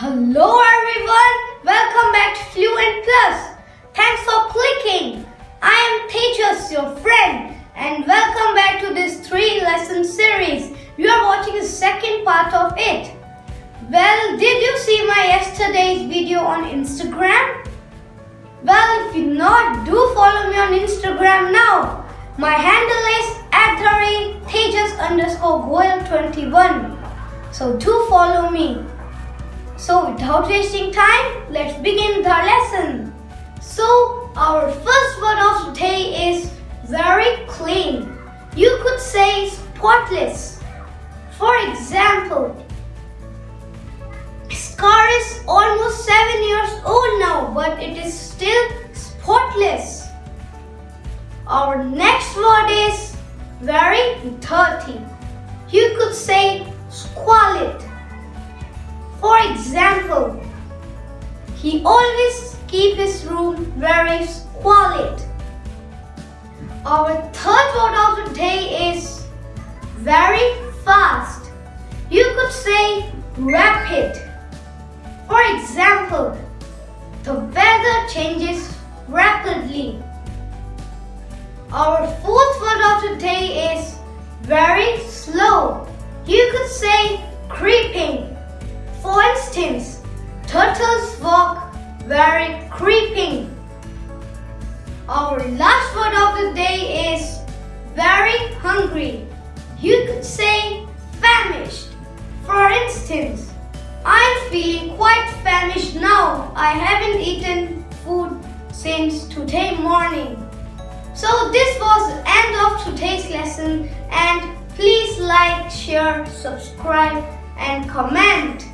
Hello everyone, welcome back to Fluent Plus. Thanks for clicking. I am Tejas, your friend, and welcome back to this three lesson series. You are watching the second part of it. Well, did you see my yesterday's video on Instagram? Well, if you not, do follow me on Instagram now. My handle is underscore Goel21. So do follow me. So without wasting time, let's begin the lesson. So our first word of today is very clean. You could say spotless. For example, car is almost 7 years old now but it is still spotless. Our next word is very dirty. You could say always keep his room very quiet. Our third word of the day is very fast. You could say rapid. For example, the weather changes rapidly. Our fourth word of the day is very slow. You could say creeping. For instance, turtles walk very creeping. Our last word of the day is very hungry. You could say famished. For instance, I'm feeling quite famished now. I haven't eaten food since today morning. So this was the end of today's lesson and please like, share, subscribe and comment.